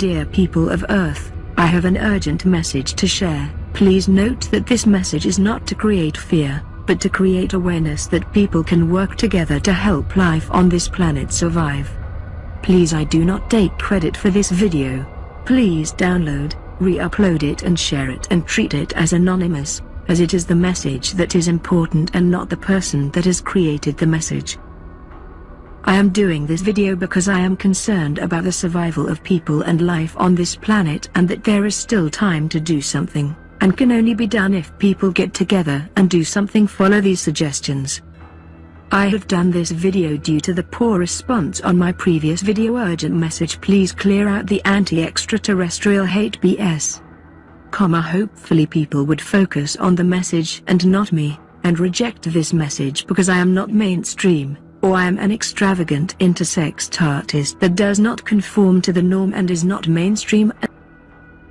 July 12. Dear people of Earth, I have an urgent message to share. Please note that this message is not to create fear, but to create awareness that people can work together to help life on this planet survive. Please I do not take credit for this video. Please download, re-upload it and share it and treat it as anonymous, as it is the message that is important and not the person that has created the message. I am doing this video because I am concerned about the survival of people and life on this planet and that there is still time to do something, and can only be done if people get together and do something follow these suggestions. I have done this video due to the poor response on my previous video urgent message please clear out the anti-extraterrestrial hate BS. Comma hopefully people would focus on the message and not me, and reject this message because I am not mainstream, or I am an extravagant intersex artist that does not conform to the norm and is not mainstream.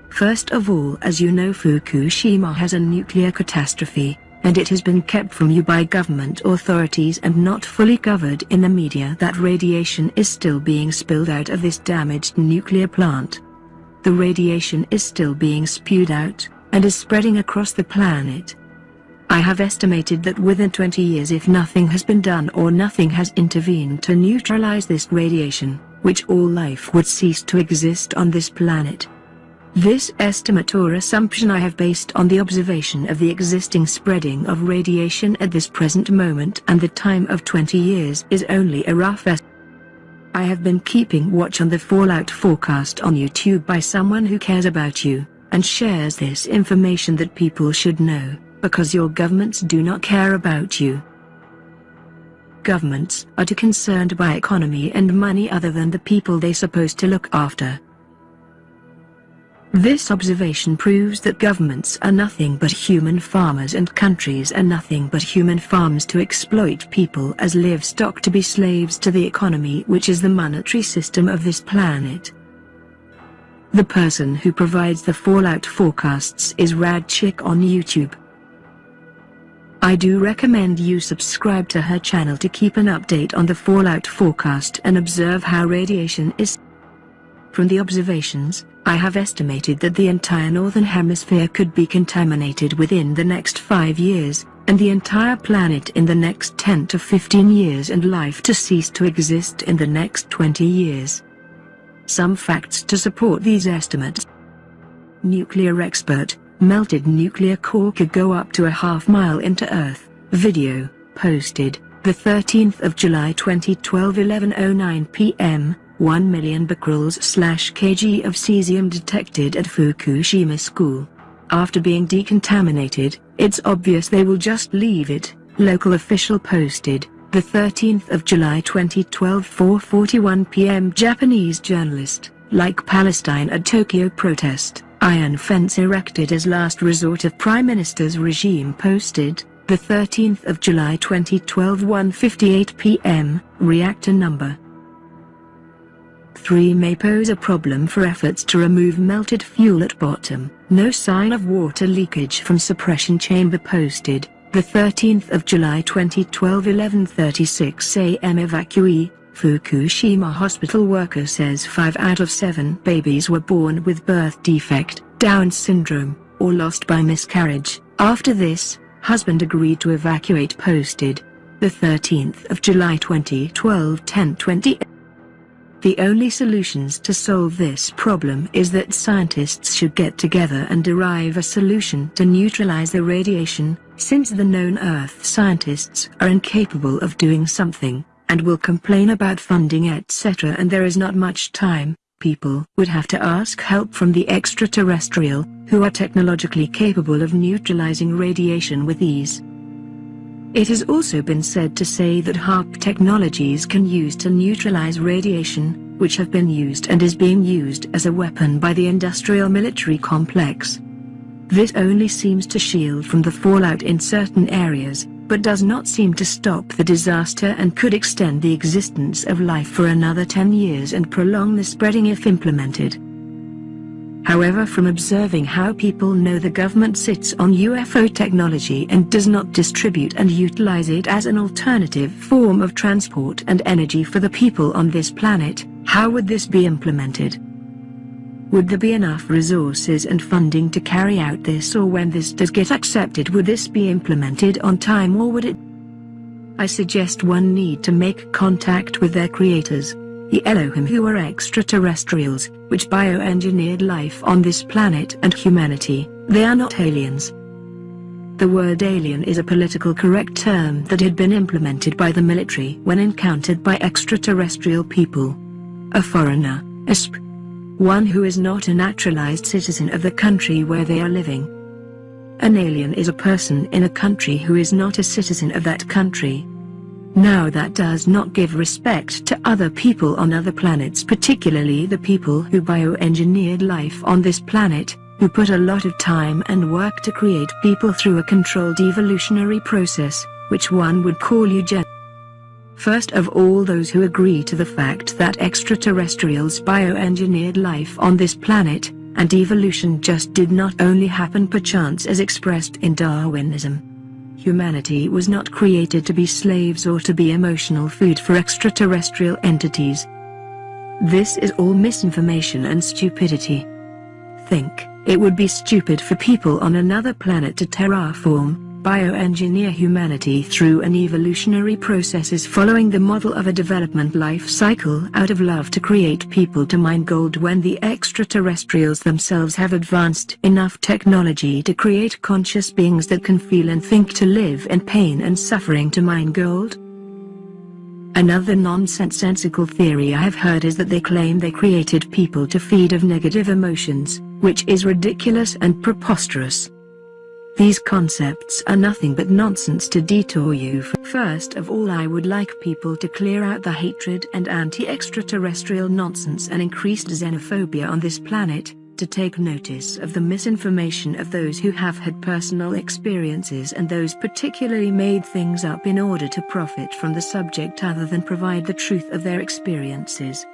First of all as you know Fukushima has a nuclear catastrophe, and it has been kept from you by government authorities and not fully covered in the media that radiation is still being spilled out of this damaged nuclear plant. The radiation is still being spewed out, and is spreading across the planet. I have estimated that within 20 years if nothing has been done or nothing has intervened to neutralize this radiation, which all life would cease to exist on this planet. This estimate or assumption I have based on the observation of the existing spreading of radiation at this present moment and the time of 20 years is only a rough estimate. I have been keeping watch on the fallout forecast on YouTube by someone who cares about you, and shares this information that people should know, because your governments do not care about you. Governments are too concerned by economy and money other than the people they supposed to look after. This observation proves that governments are nothing but human farmers and countries are nothing but human farms to exploit people as livestock to be slaves to the economy which is the monetary system of this planet. The person who provides the fallout forecasts is Rad Chick on YouTube. I do recommend you subscribe to her channel to keep an update on the fallout forecast and observe how radiation is. From the observations, I have estimated that the entire northern hemisphere could be contaminated within the next 5 years, and the entire planet in the next 10 to 15 years and life to cease to exist in the next 20 years. Some facts to support these estimates. Nuclear expert, melted nuclear core could go up to a half mile into Earth. Video, posted, the 13th of July 2012 11.09 p.m., 1 million becquerels slash kg of cesium detected at Fukushima school. After being decontaminated, it's obvious they will just leave it, local official posted, the 13th of July 2012 4.41 pm Japanese journalist, like Palestine at Tokyo protest, iron fence erected as last resort of Prime Minister's regime posted, the 13th of July 2012 1.58 pm, reactor number 3 may pose a problem for efforts to remove melted fuel at bottom. No sign of water leakage from suppression chamber posted. The 13th of July 2012 11:36 a.m. evacuee Fukushima hospital worker says 5 out of 7 babies were born with birth defect, Down syndrome, or lost by miscarriage. After this, husband agreed to evacuate posted. The 13th of July 2012 10:20 the only solutions to solve this problem is that scientists should get together and derive a solution to neutralize the radiation, since the known Earth scientists are incapable of doing something, and will complain about funding etc. and there is not much time, people would have to ask help from the extraterrestrial, who are technologically capable of neutralizing radiation with ease. It has also been said to say that HAARP technologies can use to neutralize radiation, which have been used and is being used as a weapon by the industrial military complex. This only seems to shield from the fallout in certain areas, but does not seem to stop the disaster and could extend the existence of life for another 10 years and prolong the spreading if implemented. However from observing how people know the government sits on UFO technology and does not distribute and utilize it as an alternative form of transport and energy for the people on this planet, How would this be implemented? Would there be enough resources and funding to carry out this or when this does get accepted would this be implemented on time or would it? I suggest one need to make contact with their creators, the Elohim who are extraterrestrials, which bioengineered life on this planet and humanity, they are not aliens. The word alien is a political correct term that had been implemented by the military when encountered by extraterrestrial people. A foreigner, a sp one who is not a naturalized citizen of the country where they are living. An alien is a person in a country who is not a citizen of that country. Now that does not give respect to other people on other planets particularly the people who bioengineered life on this planet, who put a lot of time and work to create people through a controlled evolutionary process, which one would call eugenics. First of all those who agree to the fact that extraterrestrials bioengineered life on this planet, and evolution just did not only happen perchance as expressed in Darwinism. Humanity was not created to be slaves or to be emotional food for extraterrestrial entities. This is all misinformation and stupidity. Think, it would be stupid for people on another planet to terraform, bioengineer humanity through an evolutionary process is following the model of a development life cycle out of love to create people to mine gold when the extraterrestrials themselves have advanced enough technology to create conscious beings that can feel and think to live in pain and suffering to mine gold? Another nonsensical theory I have heard is that they claim they created people to feed of negative emotions, which is ridiculous and preposterous. These concepts are nothing but nonsense to detour you First of all I would like people to clear out the hatred and anti-extraterrestrial nonsense and increased xenophobia on this planet, to take notice of the misinformation of those who have had personal experiences and those particularly made things up in order to profit from the subject other than provide the truth of their experiences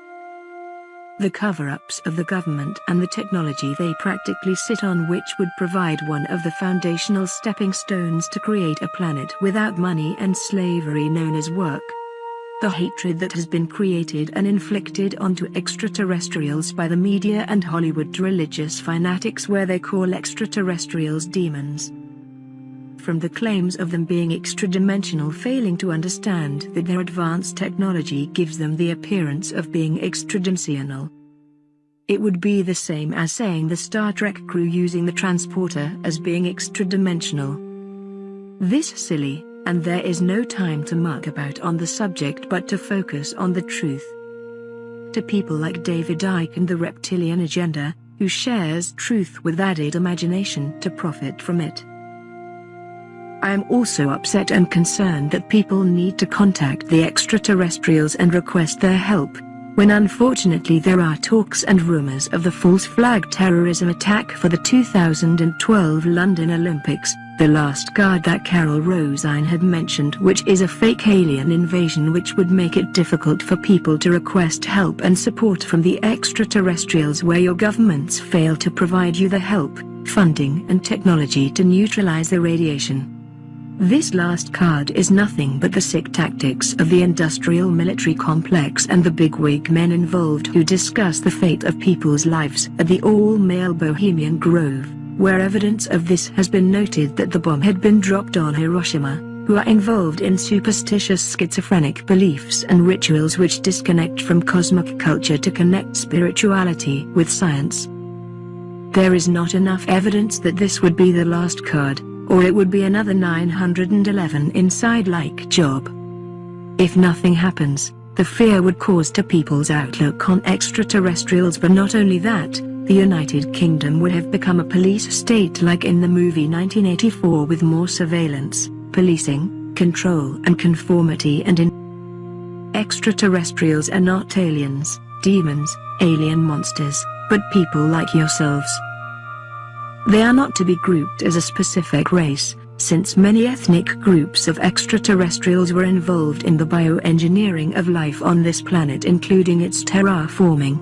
the cover-ups of the government and the technology they practically sit on which would provide one of the foundational stepping stones to create a planet without money and slavery known as work. The hatred that has been created and inflicted onto extraterrestrials by the media and Hollywood religious fanatics where they call extraterrestrials demons from the claims of them being extra-dimensional failing to understand that their advanced technology gives them the appearance of being extra-dimensional. It would be the same as saying the Star Trek crew using the transporter as being extra-dimensional. This silly, and there is no time to muck about on the subject but to focus on the truth. To people like David Icke and the Reptilian Agenda, who shares truth with added imagination to profit from it. I am also upset and concerned that people need to contact the extraterrestrials and request their help, when unfortunately there are talks and rumors of the false flag terrorism attack for the 2012 London Olympics, the last guard that Carol Rosin had mentioned which is a fake alien invasion which would make it difficult for people to request help and support from the extraterrestrials where your governments fail to provide you the help, funding and technology to neutralize the radiation. This last card is nothing but the sick tactics of the industrial military complex and the bigwig men involved who discuss the fate of people's lives at the all-male Bohemian Grove, where evidence of this has been noted that the bomb had been dropped on Hiroshima, who are involved in superstitious schizophrenic beliefs and rituals which disconnect from cosmic culture to connect spirituality with science. There is not enough evidence that this would be the last card, or it would be another 911 inside like job. If nothing happens, the fear would cause to people's outlook on extraterrestrials but not only that, the United Kingdom would have become a police state like in the movie 1984 with more surveillance, policing, control and conformity and in Extraterrestrials are not aliens, demons, alien monsters, but people like yourselves. They are not to be grouped as a specific race, since many ethnic groups of extraterrestrials were involved in the bioengineering of life on this planet including its terraforming.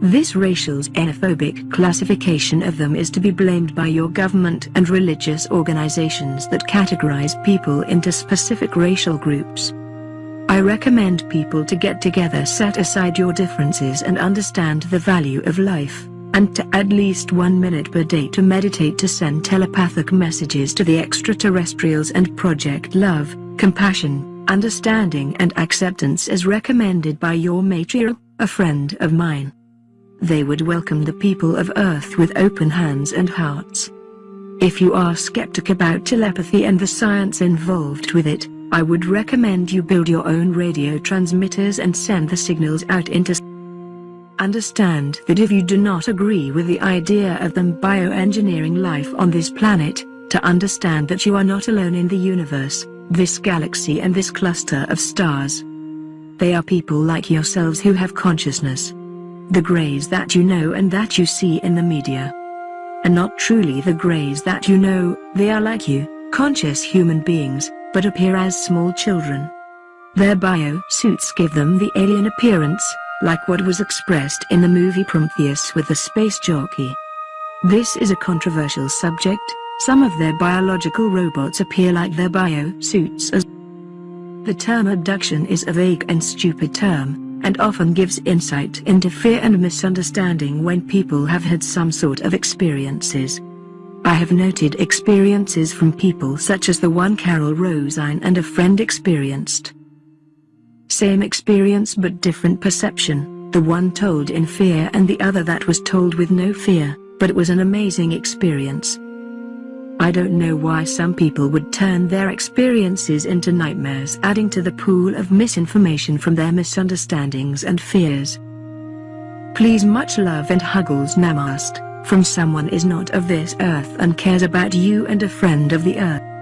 This racial xenophobic classification of them is to be blamed by your government and religious organizations that categorize people into specific racial groups. I recommend people to get together set aside your differences and understand the value of life, and to at least one minute per day to meditate to send telepathic messages to the extraterrestrials and project love, compassion, understanding and acceptance as recommended by your matriarch, a friend of mine. They would welcome the people of Earth with open hands and hearts. If you are skeptic about telepathy and the science involved with it, I would recommend you build your own radio transmitters and send the signals out into Understand that if you do not agree with the idea of them bioengineering life on this planet, to understand that you are not alone in the universe, this galaxy and this cluster of stars. They are people like yourselves who have consciousness. The greys that you know and that you see in the media. And not truly the greys that you know, they are like you, conscious human beings, but appear as small children. Their bio-suits give them the alien appearance, like what was expressed in the movie Prometheus with the space jockey. This is a controversial subject, some of their biological robots appear like their bio-suits as the term abduction is a vague and stupid term, and often gives insight into fear and misunderstanding when people have had some sort of experiences. I have noted experiences from people such as the one Carol Rosin and a friend experienced. Same experience but different perception, the one told in fear and the other that was told with no fear, but it was an amazing experience. I don't know why some people would turn their experiences into nightmares adding to the pool of misinformation from their misunderstandings and fears. Please much love and huggles namaste from someone is not of this earth and cares about you and a friend of the earth.